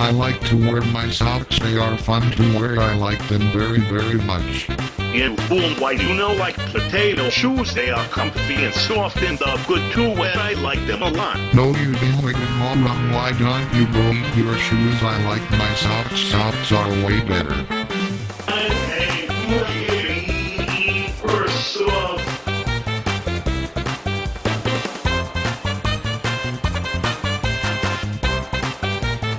I like to wear my socks. They are fun to wear. I like them very, very much. You fool, why you know like potato shoes? They are comfy and soft and they're good to wear. I like them a lot. No, you didn't, all. Why don't you go eat your shoes? I like my socks. Socks are way better. I'm a free person.